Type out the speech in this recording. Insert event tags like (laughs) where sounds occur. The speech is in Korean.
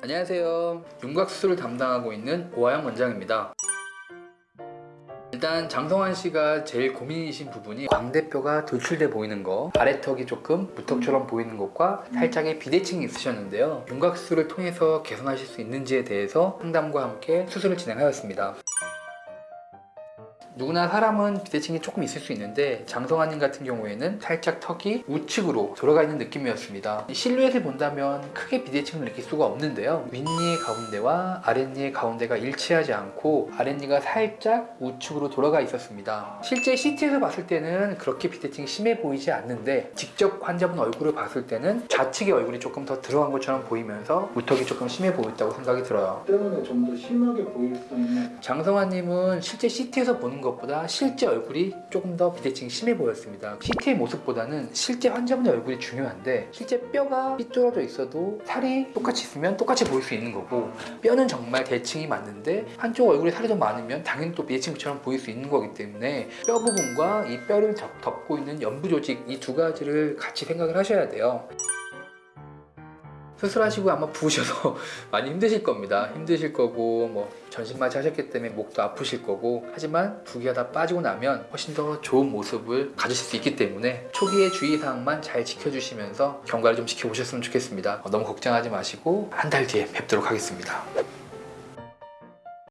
안녕하세요. 윤곽수술을 담당하고 있는 오하영 원장입니다. 일단 장성환 씨가 제일 고민이신 부분이 광대뼈가 돌출돼 보이는 거 아래턱이 조금 무턱처럼 보이는 것과 살짝의 비대칭이 있으셨는데요 윤곽수술을 통해서 개선하실 수 있는지에 대해서 상담과 함께 수술을 진행하였습니다 누구나 사람은 비대칭이 조금 있을 수 있는데 장성환님 같은 경우에는 살짝 턱이 우측으로 돌아가 있는 느낌이었습니다. 실루엣을 본다면 크게 비대칭을 느낄 수가 없는데요. 윗니의 가운데와 아랫니의 가운데가 일치하지 않고 아랫니가 살짝 우측으로 돌아가 있었습니다. 실제 CT에서 봤을 때는 그렇게 비대칭이 심해 보이지 않는데 직접 환자분 얼굴을 봤을 때는 좌측의 얼굴이 조금 더 들어간 것처럼 보이면서 우턱이 조금 심해 보였다고 생각이 들어요. 때문에 좀 더 심하게 보일 수 있는 장성환님은 실제 CT에서 보는 것 보다 실제 얼굴이 조금 더 비대칭이 심해 보였습니다. CT의 모습보다는 실제 환자분의 얼굴이 중요한데 실제 뼈가 삐뚤어져 있어도 살이 똑같이 있으면 똑같이 보일 수 있는 거고 뼈는 정말 대칭이 맞는데 한쪽 얼굴에 살이 더 많으면 당연히 또 비대칭처럼 보일 수 있는 거기 때문에 뼈 부분과 이 뼈를 덮- 덮고 있는 연부 조직 이 두 가지를 같이 생각을 하셔야 돼요. 수술하시고 아마 부으셔서 (laughs) 많이 힘드실 겁니다. 힘드실 거고 뭐 전신마취 하셨기 때문에 목도 아프실 거고 하지만 부기가 다 빠지고 나면 훨씬 더 좋은 모습을 가지실 수 있기 때문에 초기의 주의사항만 잘 지켜주시면서 경과를 좀 지켜보셨으면 좋겠습니다. 어, 너무 걱정하지 마시고 한 달 뒤에 뵙도록 하겠습니다.